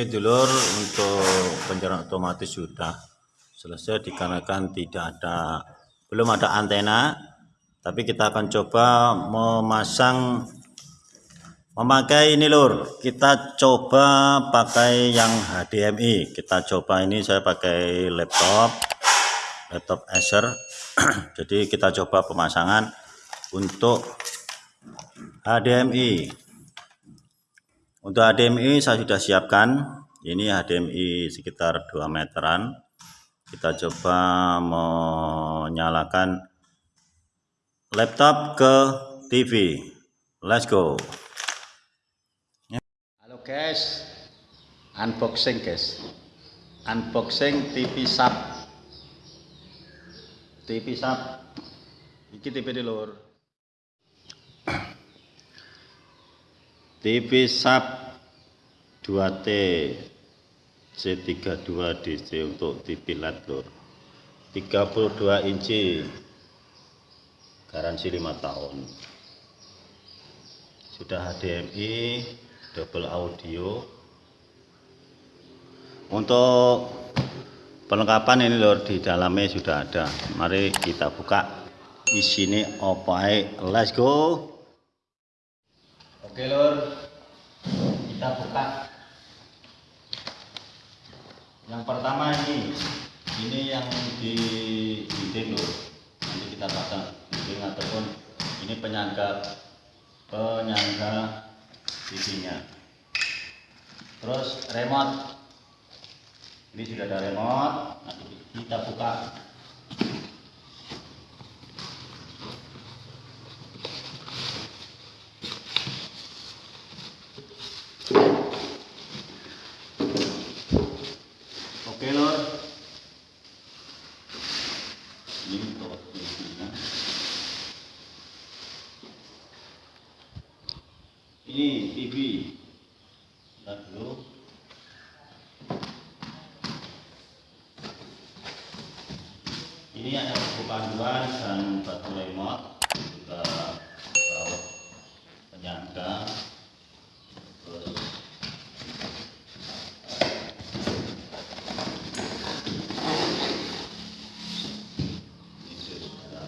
Oke dulur untuk pencernaan otomatis sudah selesai dikarenakan tidak ada belum ada antena tapi kita akan coba memasang memakai ini lur. Kita coba pakai yang HDMI kita coba ini saya pakai laptop laptop Acer. Jadi kita coba pemasangan untuk HDMI untuk HDMI saya sudah siapkan. Ini HDMI sekitar 2 meteran. Kita coba menyalakan laptop ke TV let's go. Halo guys. Unboxing guys. Unboxing TV sub. TV sub. Ini TV di lur TV sub 2T C32 DC untuk TV LED lur 32 inci garansi 5 tahun. Sudah HDMI double audio. Untuk perlengkapan ini lor di dalamnya sudah ada. Mari kita buka. Di sini opai let's go oke lor kita buka. Yang pertama ini. Ini yang di dinding lor nanti kita pasang dinding ataupun ini penyangga penyangga TV-nya terus remote. Ini sudah ada remote. Nanti kita buka oke lor ini TV lihat dulu ini ada buku panduan dan batu remote juga tahu penyangga terus ini sudah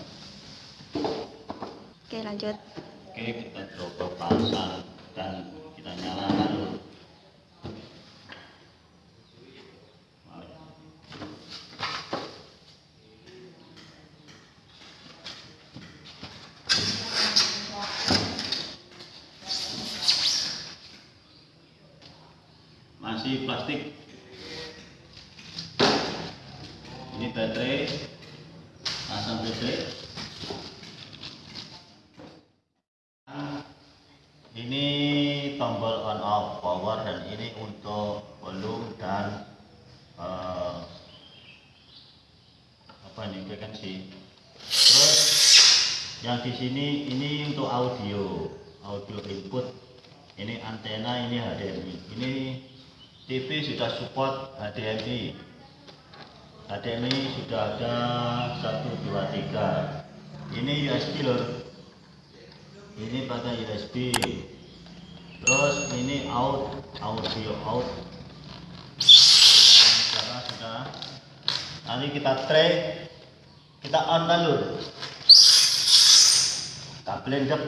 Oke lanjut. Oke, kita coba pasang dan kita nyalakan dulu. Masih plastik. Ini baterai, pasang baterai. Ini tombol on off power dan ini untuk volume dan eh, apa ini frekuensi. Terus yang di sini ini untuk audio audio input. Ini antena ini HDMI ini TV sudah support HDMI HDMI sudah ada 1 2 3 ini USB lor. Ini pakai USB terus ini out audio out. Sudah sudah nanti kita tray kita on dulu kita blendep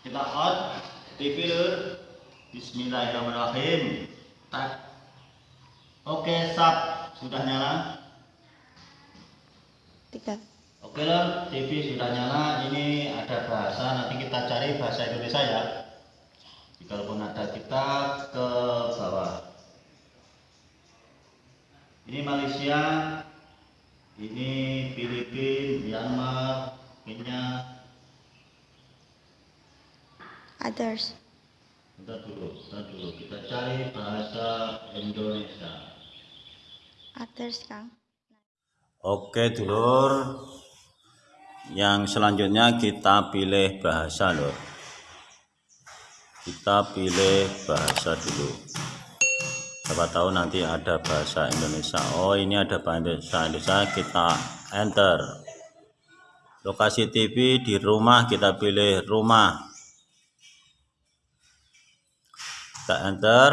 kita on TV lur. Bismillahirrahmanirrahim. Oke, sap. Sudah nyala? Tiga. Oke loh, TV sudah nyala. Ini ada bahasa, nanti kita cari bahasa Indonesia ya. Kalaupun ada kita ke bawah. Ini Malaysia, ini Filipina, Myanmar, Kenya. Others. Bentar dulu, bentar dulu. Kita cari bahasa Indonesia. Others Kang. Oke dulur. Yang selanjutnya kita pilih bahasa lur. Kita pilih bahasa dulu. Siapa tahu nanti ada bahasa Indonesia. Oh ini ada bahasa Indonesia. Kita enter. Lokasi TV di rumah kita pilih rumah. Kita enter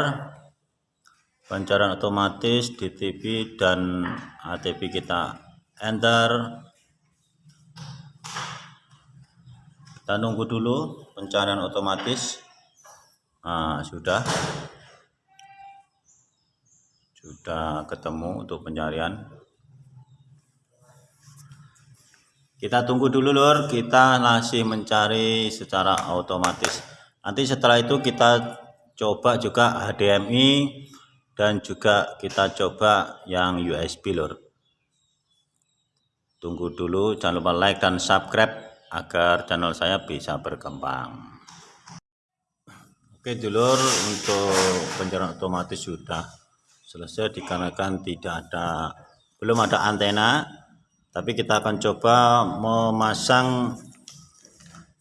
pencarian otomatis di TV dan ATV kita. Enter. Kita nunggu dulu pencarian otomatis. Nah sudah. Sudah ketemu untuk pencarian. Kita tunggu dulu lur. Kita masih mencari secara otomatis. Nanti setelah itu kita coba juga HDMI dan juga kita coba yang USB lur. Tunggu dulu jangan lupa like dan subscribe agar channel saya bisa berkembang. Oke dulur untuk pencarian otomatis sudah selesai dikarenakan tidak ada belum ada antena. Tapi kita akan coba memasang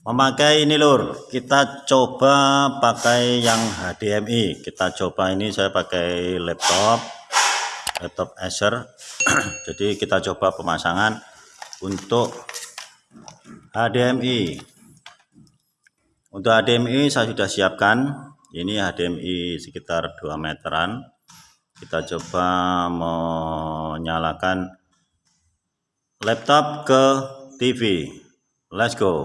memakai ini lur. Kita coba pakai yang HDMI kita coba ini saya pakai laptop. Laptop Acer. Jadi kita coba pemasangan untuk HDMI untuk HDMI saya sudah siapkan. Ini HDMI sekitar 2 meteran. Kita coba menyalakan laptop ke TV let's go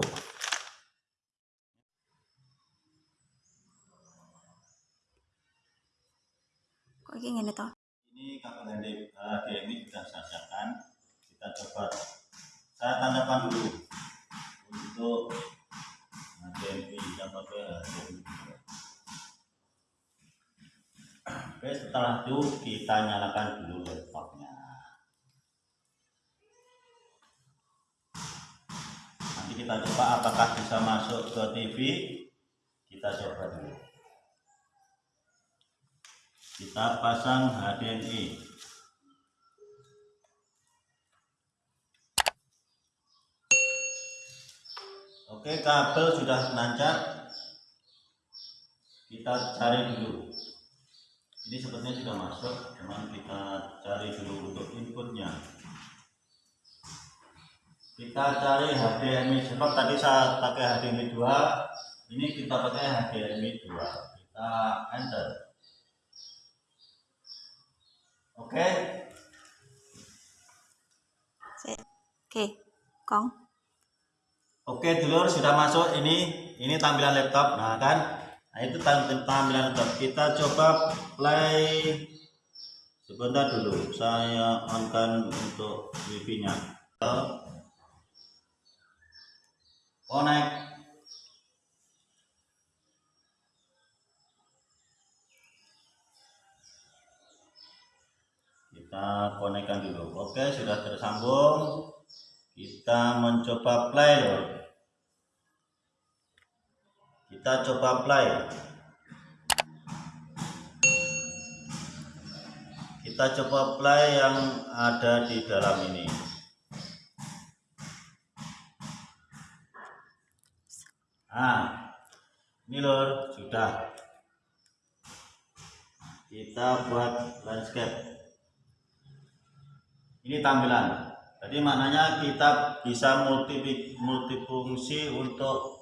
Kayak gini toh? ini kabel HDMI sudah saya siapkan kita coba saya tanyakan dulu untuk HDMI yang pakai HDMI Oke, setelah itu kita nyalakan dulu laptopnya. Nanti kita coba apakah bisa masuk ke TV. Kita coba dulu. Kita pasang HDMI. Oke, kabel sudah nancap. Kita cari dulu. Ini sepertinya sudah masuk cuman kita cari dulu untuk inputnya. Kita cari HDMI sebab tadi saya pakai HDMI 2 ini kita pakai HDMI 2 kita enter oke Oke, Kong. oke dulur sudah masuk ini ini tampilan laptop nah kan Nah itu tampilan laptop. Kita coba play sebentar dulu. Saya on-kan untuk wifi-nya. Connect. Kita konekkan dulu. Oke, sudah tersambung. Kita mencoba play loh. Kita coba apply kita coba apply yang ada di dalam ini. Nah ini lor sudah. Kita buat landscape ini tampilan. Jadi maknanya kita bisa multi multifungsi untuk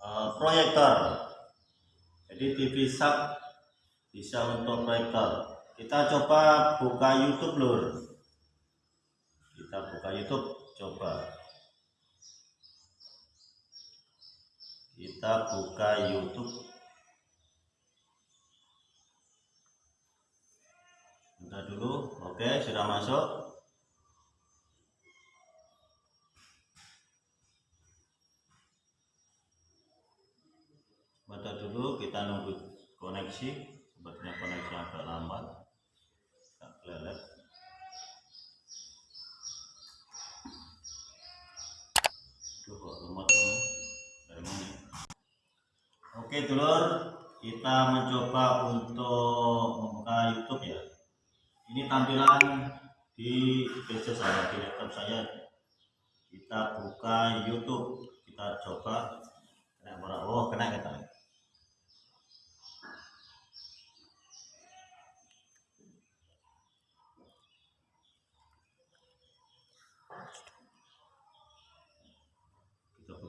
Eh, proyektor. Jadi TV sub bisa untuk proyektor. Kita coba buka YouTube lur. Kita buka YouTube coba. Kita buka YouTube. Bentar dulu. Oke sudah masuk Baca dulu kita nunggu koneksi sepertinya koneksi agak lambat agak lelet. Duh, kok lemot oke dulur kita mencoba untuk membuka YouTube ya. Ini tampilan di PC saya di laptop saya. Kita buka YouTube kita coba. Kena oh kena kita kita buka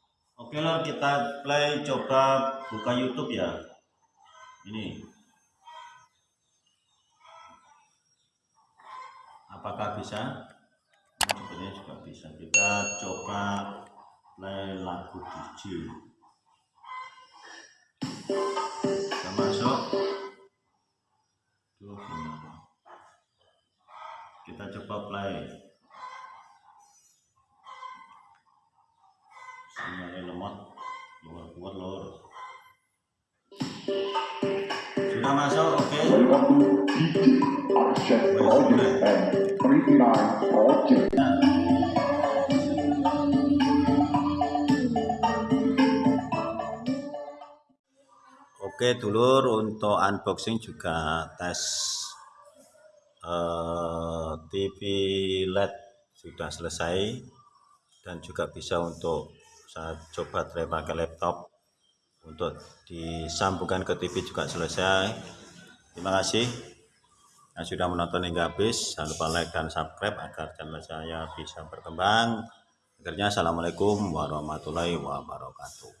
Oke lah kita play coba buka YouTube ya. Ini. Apakah bisa? Ini Sebenarnya juga bisa. Kita coba play lagu DJ. Kita masuk. Kita coba play. Sinyalnya lemot luar kuat lor sudah masuk oke audio and 39 audio. oke dulur untuk unboxing juga tes eh, TV LED sudah selesai dan juga bisa untuk saya coba try pakai laptop untuk disambungkan ke TV juga selesai. Terima kasih. Yang sudah menonton hingga habis jangan lupa like dan subscribe agar channel saya bisa berkembang. Akhirnya assalamualaikum warahmatullahi wabarakatuh